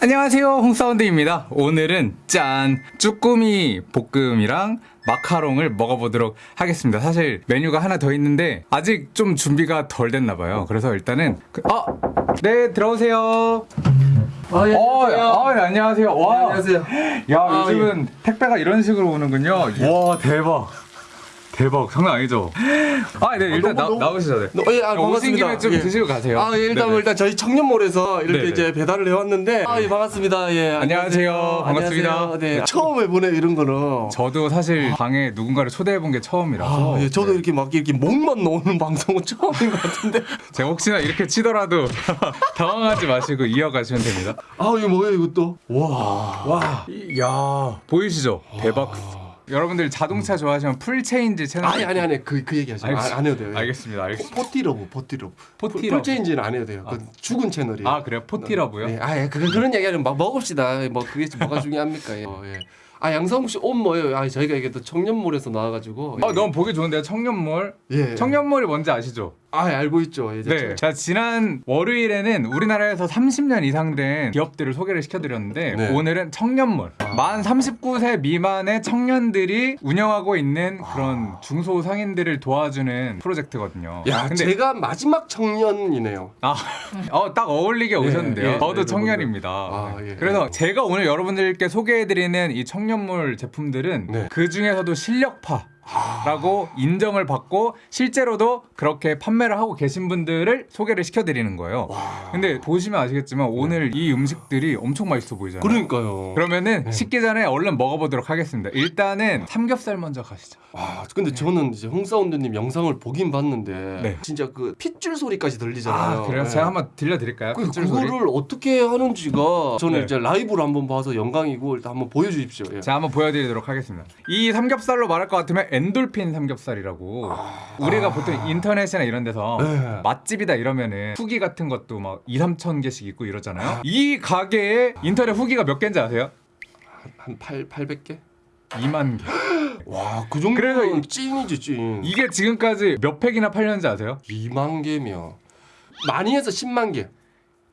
안녕하세요. 홍사운드입니다. 오늘은 짠. 쭈꾸미 볶음이랑 마카롱을 먹어보도록 하겠습니다. 사실 메뉴가 하나 더 있는데 아직 좀 준비가 덜 됐나 봐요. 그래서 일단은 그, 아! 네 들어오세요. 아, 예, 어, 안녕하세요. 아, 네, 안녕하세요. 와, 네, 안녕하세요. 야 아, 요즘은 택배가 이런 식으로 오는군요. 와 대박 대박 장난 아니죠 아네 일단 너무, 너무- 나, 오시죠 네. 어, 예, 아, 오신 반갑습니다. 김에 좀 예. 드시고 가세요 아, 예, 일단 네네. 뭐 일단 저희 청년몰에서 이렇게 네네. 이제 배달을 해왔는데 아, 예, 반갑습니다. 예, 안녕하세요. 반갑습니다. 안녕하세요. 네, 네. 처음 해보네 이런 거는. 저도 사실 방에 누군가를 초대해 본 게 처음이라서 아, 예, 저도 네. 이렇게 막 이렇게 목만 놓는 방송은 처음인 것 같은데. 제가 혹시나 이렇게 치더라도 당황하지 마시고 이어가시면 됩니다. 아, 이게 뭐예요, 이것도? 와. 와, 야 보이시죠? 대박. 여러분들 자동차 좋아하시면 풀체인지 채널. 아니, 아니, 아니, 그, 그 얘기 하지 마. 아, 안 해도 돼요. 예. 알겠습니다, 알겠습니다. 포티러브, 포티러브. 포티러브. 풀체인지는 안 해도 돼요. 그 죽은 채널이에요. 아 그래요? 포티러브요? 네, 아, 예, 그, 그런 얘기 하면 막 먹읍시다. 뭐 그게 뭐가 중요합니까? 예. 어, 예. 아, 양성욱 씨 옷 뭐예요? 아, 저희가 이게 또 청년몰에서 나와가지고. 아 너무 보기 좋은데요, 청년몰. 예. 청년몰이 뭔지 아시죠? 아, 알고 있죠. 예, 네. 자, 지난 월요일에는 우리나라에서 30년 이상 된 기업들을 소개를 시켜드렸는데 네. 오늘은 청년몰. 만 39세 미만의 청년들이 운영하고 있는 그런 중소 상인들을 도와주는 프로젝트거든요. 야, 근데 제가 마지막 청년이네요. 아, 어, 딱 어울리게 오셨는데요. 예, 저도 예, 청년입니다. 아, 예. 그래서 제가 오늘 여러분들께 소개해드리는 이 청년몰 제품들은 네. 그 중에서도 실력파. 라고 인정을 받고 실제로도 그렇게 판매를 하고 계신 분들을 소개를 시켜드리는 거예요. 근데 보시면 아시겠지만 오늘 이 음식들이 엄청 맛있어 보이잖아요. 그러니까요. 그러면은 네. 식기 전에 얼른 먹어보도록 하겠습니다. 일단은 삼겹살 먼저 가시죠. 와, 근데 저는 이제 홍사운드님 영상을 보긴 봤는데 네. 진짜 그 핏줄 소리까지 들리잖아요. 아, 그래요? 네. 제가 한번 들려드릴까요? 그, 핏줄 소리? 그거를 어떻게 하는지가 저는 네. 이제 라이브로 한번 봐서 영광이고 일단 한번 보여주십시오. 예. 자 한번 보여드리도록 하겠습니다. 이 삼겹살로 말할 것 같으면 엔돌핀 삼겹살이라고 우리가 보통 인터넷이나 이런 데서 아. 네. 맛집이다 이러면은 후기 같은 것도 막 2, 3천 개씩 있고 이러잖아요. 이 가게에 인터넷 후기가 몇 개인지 아세요? 한 8, 800개? 2만 개. 와, 그 정도면 찐이지 찐. 이게 지금까지 몇 팩이나 팔렸는지 아세요? 2만 개면 많이 해서 10만 개.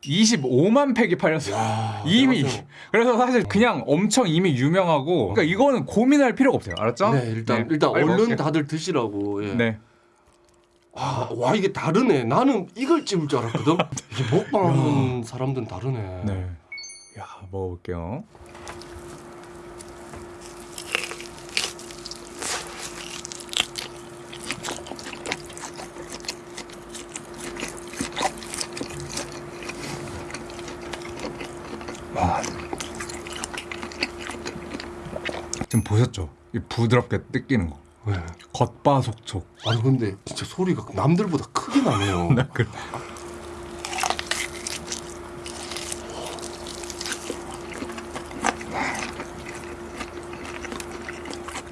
25만 팩이 팔렸어요. 이미 대박이네. 그래서 사실 그냥 엄청 이미 유명하고 그러니까 이거는 고민할 필요가 없어요. 알았죠? 네, 일단 네, 일단 얼른. 다들 드시라고. 예. 네. 아, 와 이게 다르네. 나는 이걸 찝을 줄 알았거든. 이게 먹방하는 사람들은 다르네. 네. 야 먹어볼게요. 보셨죠? 이 부드럽게 뜯기는 거. 네. 겉바속촉. 아니 근데 진짜 소리가 남들보다 크게 나네요. 네, 그래.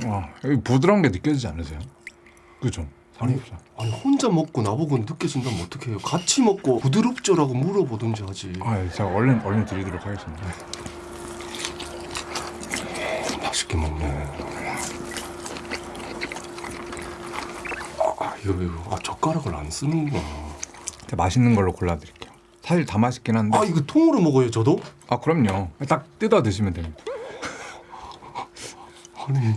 와, 부드러운 게 느껴지지 않으세요? 그죠? 아니, 삼겹살. 아니 혼자 먹고 나보고 느껴진다면 어떡해요? 같이 먹고 부드럽죠라고 물어보든지 하지. 아, 예, 제가 얼른 얼른 드리도록 하겠습니다. 맛있게 먹네. 아 이거 이거 아 젓가락을 안 쓰는구나. 맛있는 걸로 골라드릴게요. 사실 다 맛있긴 한데. 아 이거 통으로 먹어요 저도? 아, 그럼요. 딱 뜯어 드시면 됩니다. 아니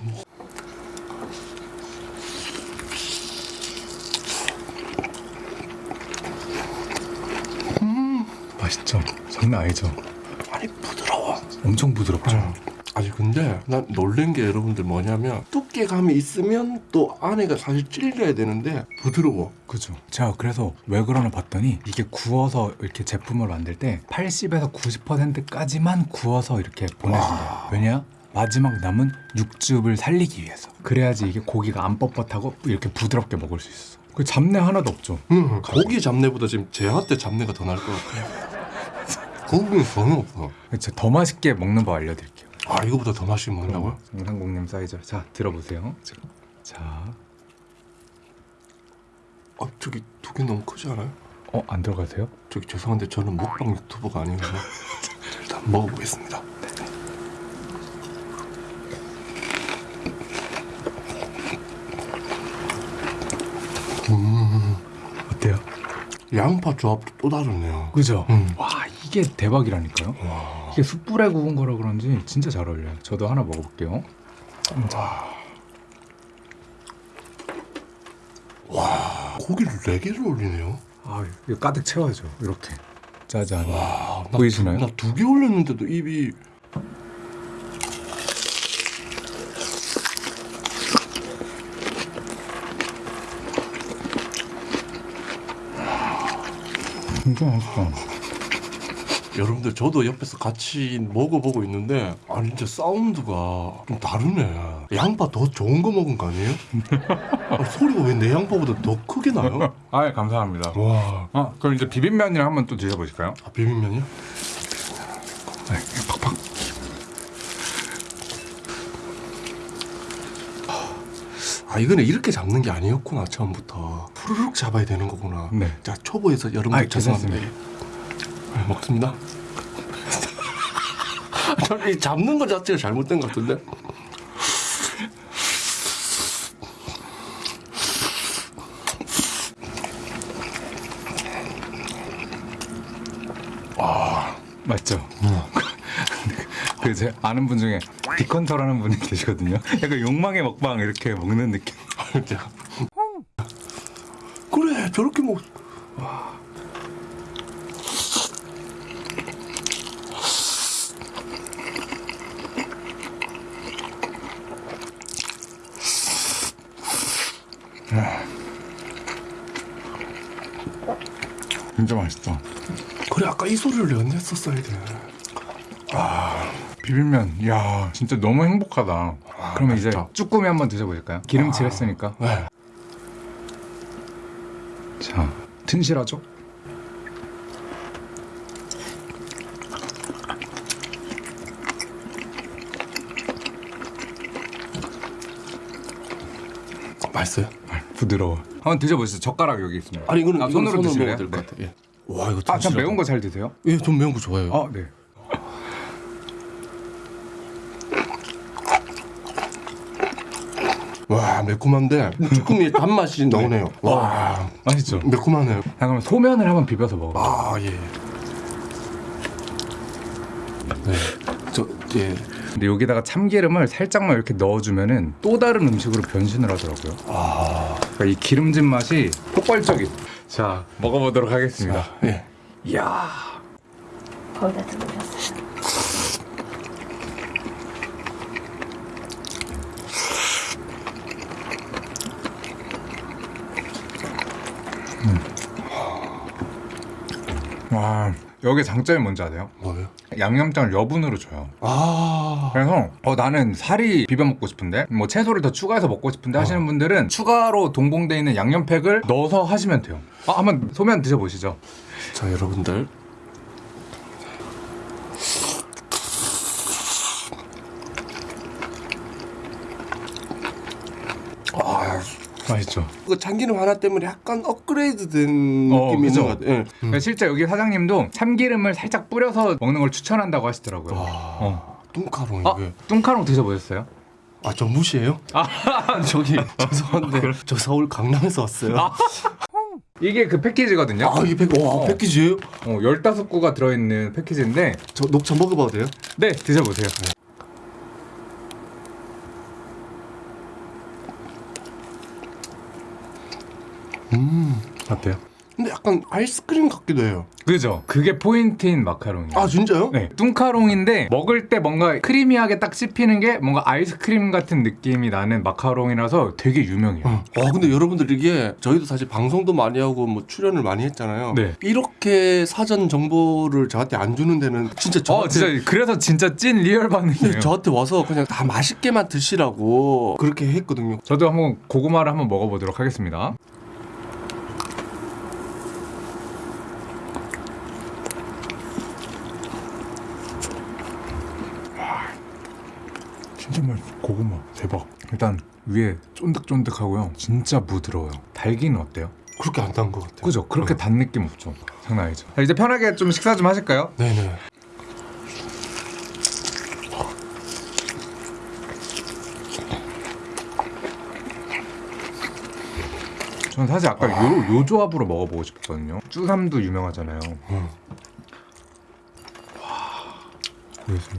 맛있죠? 장난 아니죠? 아니 부드러워. 엄청 부드럽죠? 아니 근데 난 놀란 게 여러분들 뭐냐면 두께감이 있으면 또 안에가 사실 찔려야 되는데 부드러워. 그죠. 제가 그래서 왜 그러나 봤더니 이게 구워서 이렇게 제품을 만들 때 80에서 90%까지만 구워서 이렇게 보내준대요. 왜냐? 마지막 남은 육즙을 살리기 위해서. 그래야지 이게 고기가 안 뻣뻣하고 이렇게 부드럽게 먹을 수 있어. 그 잡내 하나도 없죠. 응, 고기 잡내보다 지금 제한테 잡내가 더 날 것 같아. 고기는 전혀 없어. 더 맛있게 먹는 법 알려드릴게요. 아 이거보다 더 맛있게 먹는다고요? 상공님 사이즈. 자 들어보세요. 자, 자, 아 저기 두 개 너무 크지 않아요? 어안 들어가세요? 저기 죄송한데 저는 먹방 유튜버가 아니어서 일단 먹어보겠습니다. 음, 어때요? 양파 조합도 또 다르네요. 그죠? 음. 와 이게 대박이라니까요. 와. 이게 숯불에 구운 거라 그런지 진짜 잘 어울려요. 저도 하나 먹어볼게요. 고기를 네 개를 올리네요. 아, 이거 가득 채워야죠. 이렇게 짜잔. 아, 나 보이시나요? 두, 나두 개 올렸는데도 입이 진짜 맛있어. 여러분들 저도 옆에서 같이 먹어보고 있는데 아 진짜 사운드가 좀 다르네. 양파 더 좋은 거 먹은 거 아니에요? 아, 소리가 왜 내 양파보다 더 크게 나요? 아, 감사합니다. 와, 아, 그럼 이제 비빔면이랑 한번 또 드셔보실까요? 아, 비빔면이요? 네, 팍팍. 아 이거는 이렇게 잡는 게 아니었구나 처음부터 후루룩 잡아야 되는 거구나. 네. 자 초보에서 여러분들 아이, 죄송합니다. 네, 먹습니다. 저는 이 잡는 것 자체가 잘못된 것 같은데. 맞죠? 그 제 아는 분 중에 디컨터라는 분이 계시거든요. 약간 욕망의 먹방 이렇게 먹는 느낌. 진짜. 그래 저렇게 먹. 진짜 맛있어. 그래 아까 이 소리를 내가 냈었어야 돼. 비빔면, 야 진짜 너무 행복하다. 그러면 이제 맛있다. 쭈꾸미 한번 드셔보실까요? 기름칠 했으니까. 네. 자, 튼실하죠? 맛있어요? 부드러워. 한번 드셔보시죠. 젓가락 여기 있습니다. 아니 이거는 아, 이거는 손으로 드실래요? 먹어도 될것 네. 같아. 예. 와 이거 아, 전 매운 거 잘 드세요? 예, 좀 매운 거 좋아해요. 아, 네. 와 매콤한데 쭈꾸미의 단맛이 나오네요. 와 맛있죠? 매콤하네요. 자, 그럼 소면을 한번 비벼서 먹어요. 아 예. 네. 저 예. 근데 여기다가 참기름을 살짝만 이렇게 넣어주면은 또 다른 음식으로 변신을 하더라고요. 아. 그러니까 이 기름진 맛이 폭발적인. 자, 먹어보도록 하겠습니다. 예. 이야. 거기다 들어갔어요. 와, 여기 장점이 뭔지 아세요? 뭐예요? 양념장을 여분으로 줘요. 아. 그래서 어, 나는 살이 비벼 먹고 싶은데 뭐 채소를 더 추가해서 먹고 싶은데 하시는 분들은 추가로 동봉돼 있는 양념팩을 넣어서 하시면 돼요. 아, 한번 소면 드셔보시죠. 자 여러분들. 맛있죠. 그 참기름 하나 때문에 약간 업그레이드된 어, 느낌이? 있는 것 같아요. 예. 그러니까 실제 여기 사장님도 참기름을 살짝 뿌려서 먹는 걸 추천한다고 하시더라고요. 와. 어. 뚱카롱 아, 이게. 뚱카롱 드셔보셨어요? 아, 저 무시해요? 아, 저기 죄송한데 저 서울 강남에서 왔어요. 아, 이게 그 패키지거든요. 이 팩, 와, 어. 패키지예요? 어, 15구가 들어있는 패키지인데 저 녹차 먹어봐도 돼요? 네, 드셔보세요. 음. 어때요? 근데 약간 아이스크림 같기도 해요. 그죠? 그게 포인트인 마카롱이에요. 아, 진짜요? 네, 뚱카롱인데 먹을 때 뭔가 크리미하게 딱 씹히는 게 뭔가 아이스크림 같은 느낌이 나는 마카롱이라서 되게 유명해요. 어. 와 근데 여러분들 이게 저희도 사실 방송도 많이 하고 뭐 출연을 많이 했잖아요. 네. 이렇게 사전 정보를 저한테 안 주는 데는 진짜 저한테 어, 진짜 그래서 진짜 찐 real 반응이에요. 네, 저한테 와서 그냥 다 맛있게만 드시라고 그렇게 했거든요. 저도 한번 고구마를 한번 먹어보도록 하겠습니다. 진짜 맛있어. 고구마 대박. 일단 위에 쫀득쫀득하고요. 진짜 부드러워요. 달기는 어때요? 그렇게 안 단 것 같아요. 그죠? 그렇게 단 느낌 없죠. 장난 아니죠. 자, 이제 편하게 좀 식사 좀 하실까요? 네네. 저는 사실 아까 요, 요 조합으로 먹어보고 싶었거든요. 쭈삼도 유명하잖아요. 음. 보여주세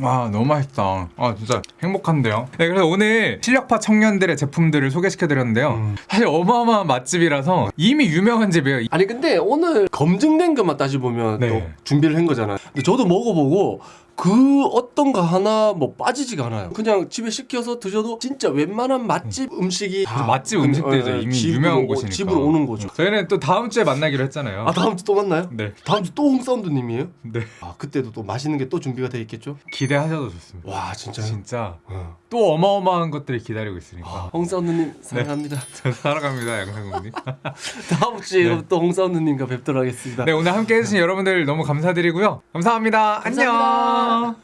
와 너무 맛있다. 아 진짜 행복한데요. 네 그래서 오늘 실력파 청년들의 제품들을 소개시켜드렸는데요. 사실 어마어마한 맛집이라서 이미 유명한 집이에요. 아니 근데 오늘 검증된 것만 따지 보면 네. 또 준비를 한 거잖아요. 근데 저도 먹어보고 그 어떤 거 하나 뭐 빠지지가 않아요. 그냥 집에 시켜서 드셔도 진짜 웬만한 맛집 음식이 그래서 맛집 그- 음식들이죠. 어, 이미 집으로 유명한 오- 곳이니까. 집으로 오는 거죠. 저희는 또 다음 주에 만나기로 했잖아요. 아 다음 주 또 만나요? 네. 다음 주 또 홍사운드님이에요? 네. 아 그때도 또 맛있는 게 또 준비가 돼 있겠죠? 기대하셔도 좋습니다. 와 진짜요? 진짜 어. 또 어마어마한 것들이 기다리고 있으니까. 아, 홍사운드님 사랑합니다. 저 살아갑니다, 양상국님. 다음 주에 네. 또 홍사운드님과 뵙도록 하겠습니다. 네, 오늘 함께 해주신 여러분들 너무 감사드리고요. 감사합니다. 감사합니다. 안녕.